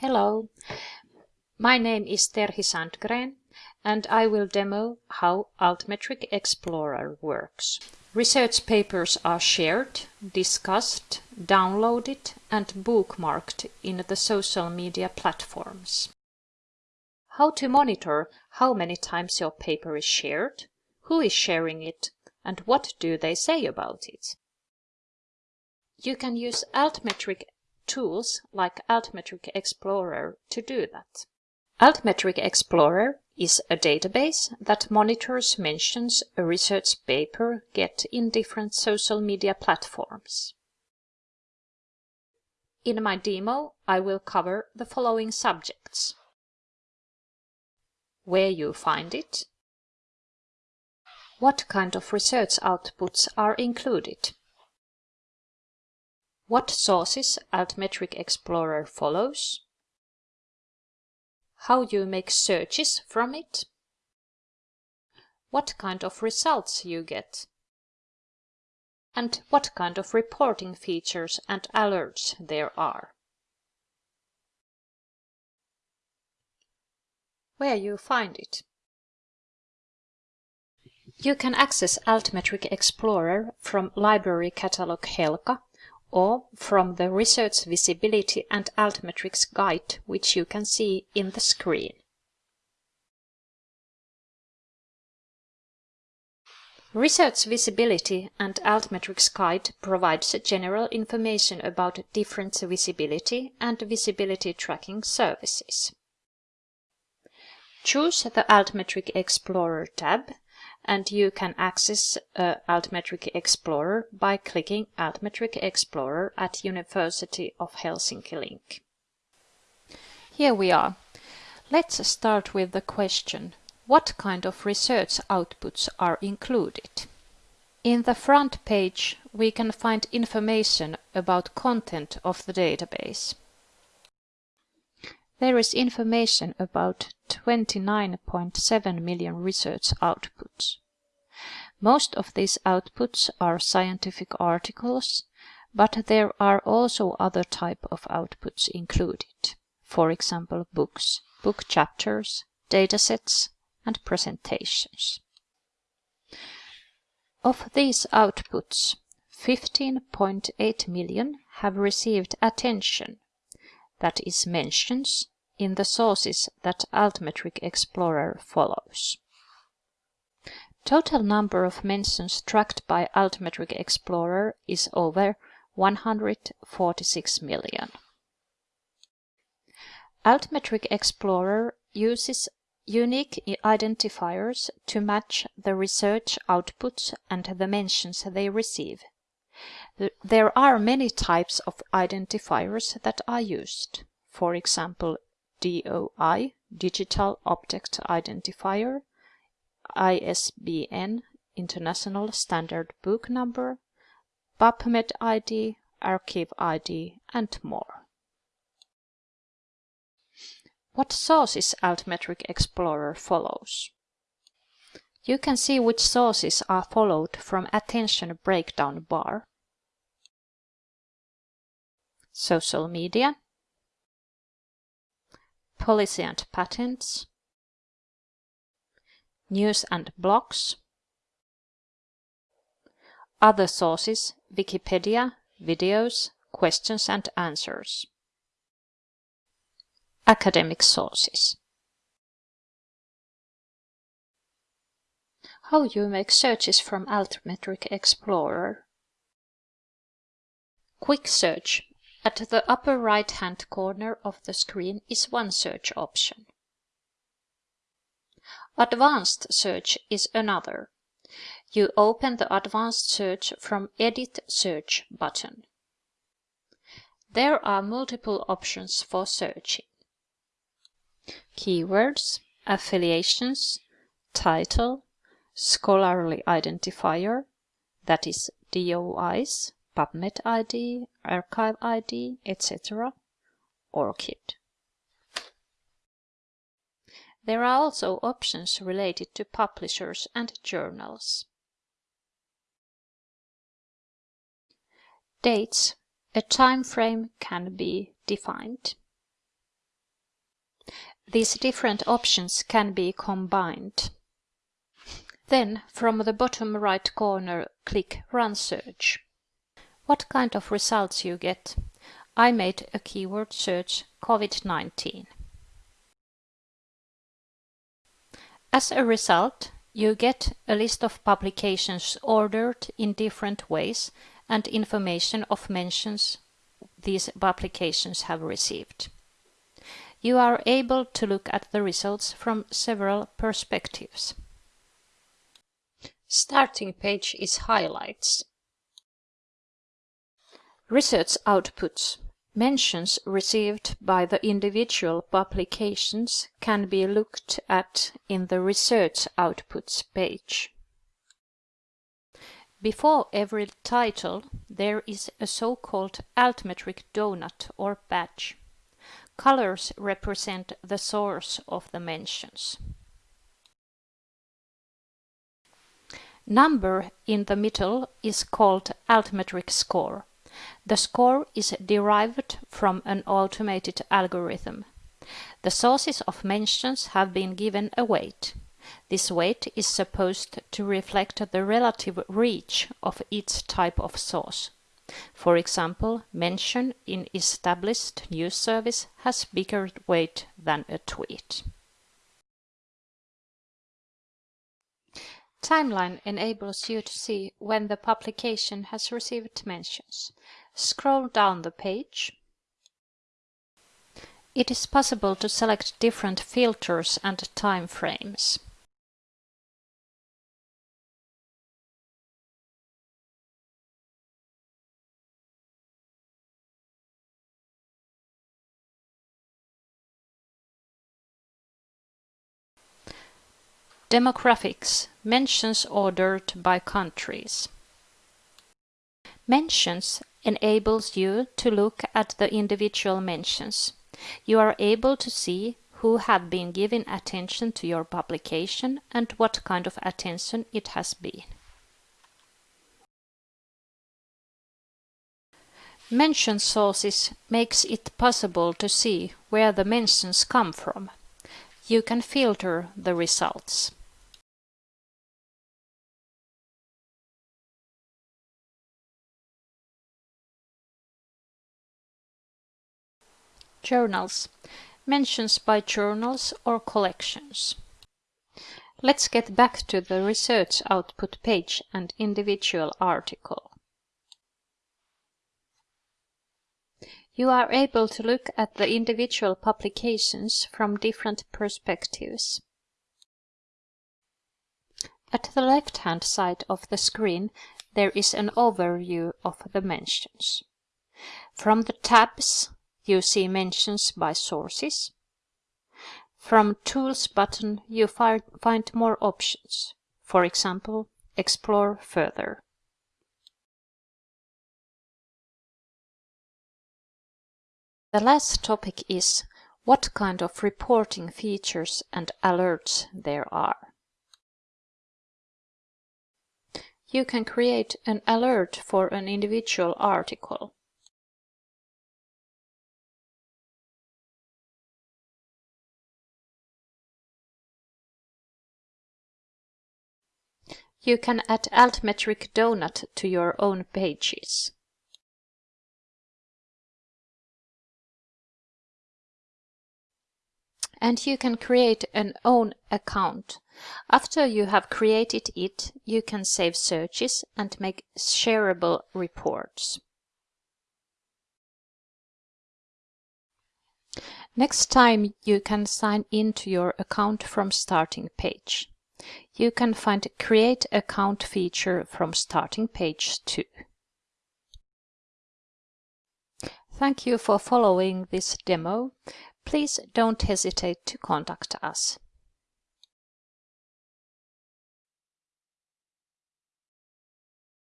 Hello, my name is Terhi Sandgren and I will demo how Altmetric Explorer works. Research papers are shared, discussed, downloaded and bookmarked in the social media platforms. How to monitor how many times your paper is shared, who is sharing it and what do they say about it. You can use Altmetric tools like Altmetric Explorer to do that. Altmetric Explorer is a database that monitors mentions a research paper get in different social media platforms. In my demo, I will cover the following subjects. Where you find it, what kind of research outputs are included, what sources Altmetric Explorer follows, how you make searches from it, what kind of results you get, and what kind of reporting features and alerts there are. Where you find it. You can access Altmetric Explorer from Library Catalog Helka or from the Research Visibility and Altmetrics guide, which you can see in the screen. Research Visibility and Altmetrics Guide provides general information about different visibility and visibility tracking services. Choose the Altmetric Explorer tab and you can access uh, Altmetric Explorer by clicking Altmetric Explorer at University of Helsinki link. Here we are. Let's start with the question, what kind of research outputs are included? In the front page, we can find information about content of the database. There is information about 29.7 million research outputs. Most of these outputs are scientific articles, but there are also other type of outputs included. For example, books, book chapters, datasets, and presentations. Of these outputs, 15.8 million have received attention that is mentions in the sources that Altmetric Explorer follows. Total number of mentions tracked by Altmetric Explorer is over 146 million. Altmetric Explorer uses unique identifiers to match the research outputs and the mentions they receive. There are many types of identifiers that are used. For example, DOI, Digital Object Identifier, ISBN, International Standard Book Number, PubMed ID, arXiv ID, and more. What sources Altmetric Explorer follows? You can see which sources are followed from Attention breakdown bar. Social media, Policy and patents, News and blogs, Other sources, Wikipedia, videos, questions and answers. Academic sources. How you make searches from Altmetric Explorer. Quick search. At the upper right hand corner of the screen is one search option. Advanced search is another. You open the advanced search from Edit Search button. There are multiple options for searching. Keywords, affiliations, title, scholarly identifier, that is DOIs, PubMed ID, arXiv ID, etc., ORCID. There are also options related to publishers and journals. Dates. A time frame can be defined. These different options can be combined. Then, from the bottom right corner, click Run Search. What kind of results you get? I made a keyword search COVID-19. As a result, you get a list of publications ordered in different ways and information of mentions these publications have received. You are able to look at the results from several perspectives. Starting page is highlights. Research outputs Mentions received by the individual publications can be looked at in the Research Outputs page. Before every title, there is a so-called altmetric donut or badge. Colors represent the source of the mentions. Number in the middle is called altmetric score. The score is derived from an automated algorithm. The sources of mentions have been given a weight. This weight is supposed to reflect the relative reach of each type of source. For example, mention in established news service has bigger weight than a tweet. Timeline enables you to see when the publication has received mentions. Scroll down the page. It is possible to select different filters and time frames. Demographics Mentions ordered by countries. Mentions enables you to look at the individual mentions. You are able to see who have been giving attention to your publication and what kind of attention it has been. Mention sources makes it possible to see where the mentions come from. You can filter the results. Journals. Mentions by journals or collections. Let's get back to the research output page and individual article. You are able to look at the individual publications from different perspectives. At the left-hand side of the screen there is an overview of the mentions. From the tabs you see mentions by sources. From Tools button you find more options. For example, explore further. The last topic is what kind of reporting features and alerts there are. You can create an alert for an individual article. You can add altmetric donut to your own pages. And you can create an own account. After you have created it, you can save searches and make shareable reports. Next time you can sign into your account from starting page. You can find Create Account feature from starting page 2. Thank you for following this demo. Please don't hesitate to contact us.